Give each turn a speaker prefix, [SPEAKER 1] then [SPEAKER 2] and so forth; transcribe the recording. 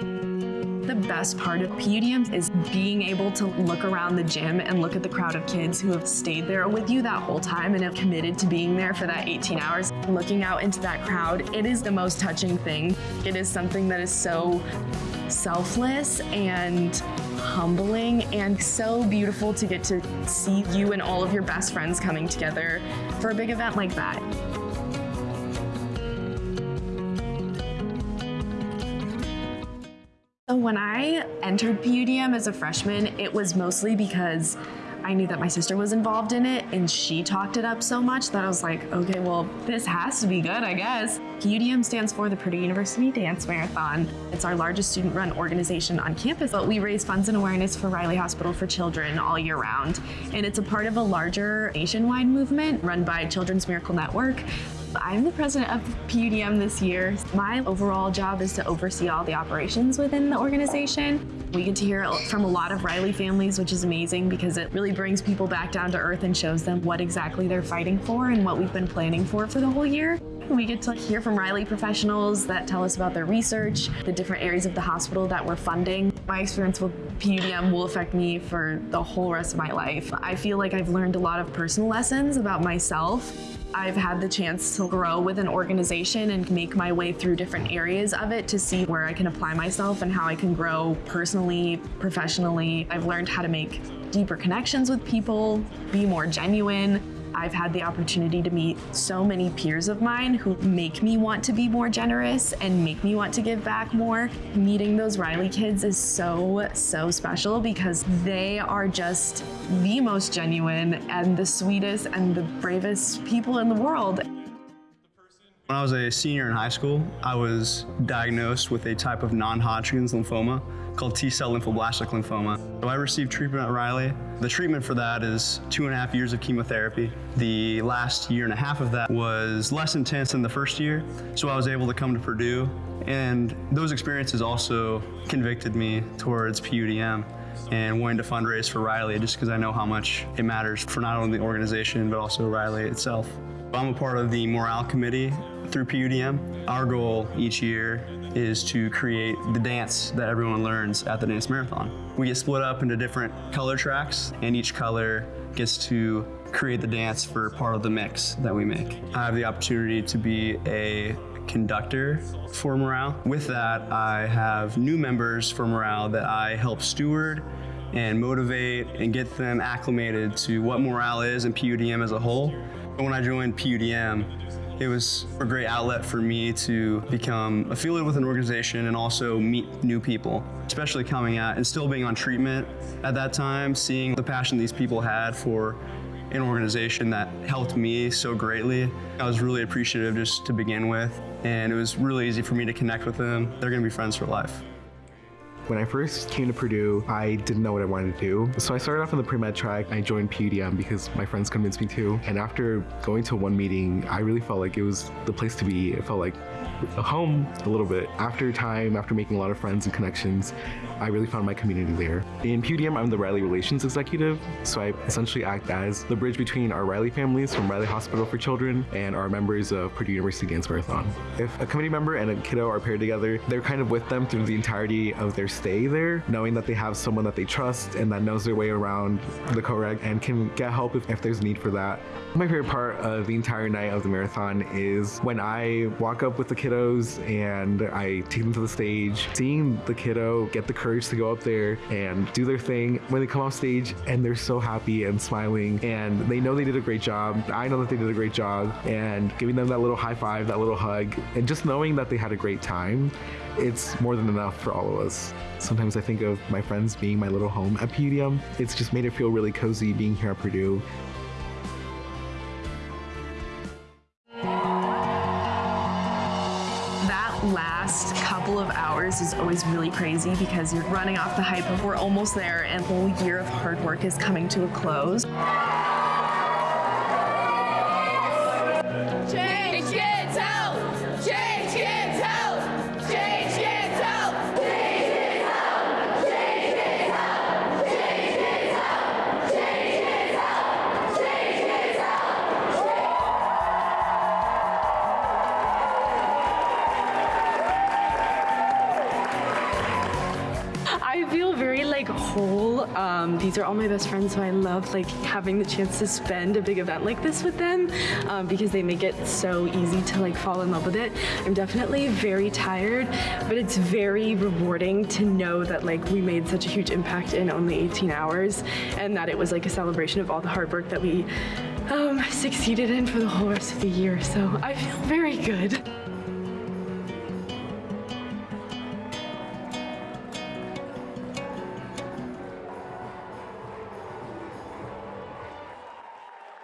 [SPEAKER 1] The best part of PUDM is being able to look around the gym and look at the crowd of kids who have stayed there with you that whole time and have committed to being there for that 18 hours. Looking out into that crowd, it is the most touching thing. It is something that is so selfless and humbling and so beautiful to get to see you and all of your best friends coming together for a big event like that. When I entered PUDM as a freshman, it was mostly because I knew that my sister was involved in it and she talked it up so much that I was like, okay, well, this has to be good, I guess. PUDM stands for the Purdue University Dance Marathon. It's our largest student-run organization on campus, but we raise funds and awareness for Riley Hospital for Children all year round. And it's a part of a larger nationwide movement run by Children's Miracle Network I'm the president of PUDM this year. My overall job is to oversee all the operations within the organization. We get to hear from a lot of Riley families, which is amazing because it really brings people back down to earth and shows them what exactly they're fighting for and what we've been planning for for the whole year. We get to hear from Riley professionals that tell us about their research, the different areas of the hospital that we're funding. My experience with PUDM will affect me for the whole rest of my life. I feel like I've learned a lot of personal lessons about myself I've had the chance to grow with an organization and make my way through different areas of it to see where I can apply myself and how I can grow personally, professionally. I've learned how to make deeper connections with people, be more genuine, I've had the opportunity to meet so many peers of mine who make me want to be more generous and make me want to give back more. Meeting those Riley kids is so, so special because they are just the most genuine and the sweetest and the bravest people in the world.
[SPEAKER 2] When I was a senior in high school, I was diagnosed with a type of non-Hodgkin's lymphoma called T-cell lymphoblastic lymphoma. So I received treatment at Riley. The treatment for that is two and a half years of chemotherapy. The last year and a half of that was less intense than the first year, so I was able to come to Purdue. And those experiences also convicted me towards PUDM and wanting to fundraise for Riley just because I know how much it matters for not only the organization but also Riley itself. I'm a part of the morale committee through PUDM. Our goal each year is to create the dance that everyone learns at the dance marathon. We get split up into different color tracks and each color gets to create the dance for part of the mix that we make. I have the opportunity to be a conductor for morale. With that, I have new members for morale that I help steward and motivate and get them acclimated to what morale is and PUDM as a whole. When I joined PUDM, it was a great outlet for me to become affiliated with an organization and also meet new people, especially coming out and still being on treatment at that time, seeing the passion these people had for an organization that helped me so greatly. I was really appreciative just to begin with, and it was really easy for me to connect with them. They're gonna be friends for life.
[SPEAKER 3] When I first came to Purdue, I didn't know what I wanted to do. So I started off on the pre-med track. I joined PUDM because my friends convinced me to. And after going to one meeting, I really felt like it was the place to be. It felt like a home a little bit. After time, after making a lot of friends and connections, I really found my community there. In PUDM, I'm the Riley Relations Executive, so I essentially act as the bridge between our Riley families from Riley Hospital for Children and our members of Purdue University Dance Marathon. If a committee member and a kiddo are paired together, they're kind of with them through the entirety of their stay there, knowing that they have someone that they trust and that knows their way around the co-reg and can get help if, if there's need for that. My favorite part of the entire night of the marathon is when I walk up with the kiddos and I take them to the stage, seeing the kiddo get the courage to go up there and do their thing when they come off stage and they're so happy and smiling and they know they did a great job. I know that they did a great job and giving them that little high five, that little hug, and just knowing that they had a great time, it's more than enough for all of us. Sometimes I think of my friends being my little home at PUDM. It's just made it feel really cozy being here at Purdue.
[SPEAKER 1] That last couple of hours is always really crazy because you're running off the hype of we're almost there and the whole year of hard work is coming to a close. Change, Change kids! Um, these are all my best friends, so I love like having the chance to spend a big event like this with them um, because they make it so easy to like fall in love with it. I'm definitely very tired, but it's very rewarding to know that like we made such a huge impact in only 18 hours, and that it was like a celebration of all the hard work that we um, succeeded in for the whole rest of the year. So I feel very good.